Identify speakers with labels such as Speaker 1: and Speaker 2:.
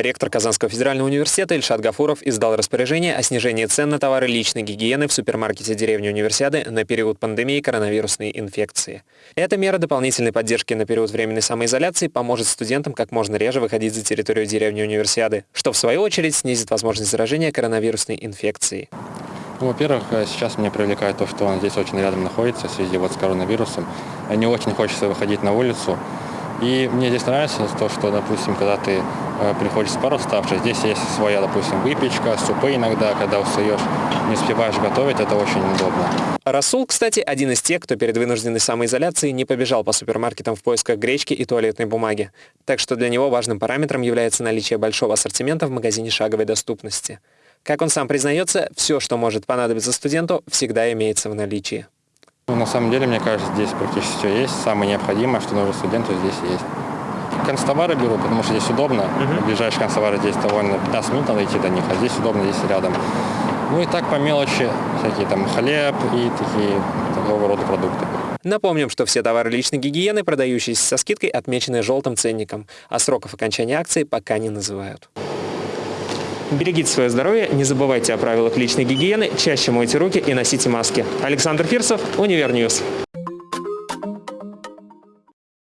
Speaker 1: Ректор Казанского федерального университета Ильшат Гафуров издал распоряжение о снижении цен на товары личной гигиены в супермаркете деревни Универсиады на период пандемии коронавирусной инфекции. Эта мера дополнительной поддержки на период временной самоизоляции поможет студентам как можно реже выходить за территорию деревни Универсиады, что в свою очередь снизит возможность заражения коронавирусной инфекцией.
Speaker 2: Ну, во-первых, э, сейчас меня привлекает то, что он здесь очень рядом находится в связи вот с коронавирусом. Не очень хочется выходить на улицу. И мне здесь нравится то, что, допустим, когда ты э, приходишь с пар уставший, здесь есть своя, допустим, выпечка, супы иногда, когда устаешь, не успеваешь готовить, это очень удобно.
Speaker 1: Расул, кстати, один из тех, кто перед вынужденной самоизоляцией не побежал по супермаркетам в поисках гречки и туалетной бумаги. Так что для него важным параметром является наличие большого ассортимента в магазине шаговой доступности. Как он сам признается, все, что может понадобиться студенту, всегда имеется в наличии.
Speaker 2: Ну, на самом деле, мне кажется, здесь практически все есть. Самое необходимое, что нужно студенту, здесь есть. Канцтовары беру, потому что здесь удобно. Uh-huh. Ближайшие канцтовары здесь довольно 15 минут надо идти до них, а здесь удобно, здесь рядом. Ну и так по мелочи, всякие там хлеб и такие такого рода продукты.
Speaker 1: Напомним, что все товары личной гигиены, продающиеся со скидкой, отмечены желтым ценником, а сроков окончания акции пока не называют. Берегите свое здоровье, не забывайте о правилах личной гигиены, чаще мойте руки и носите маски. Александр Фирсов, Универньюз.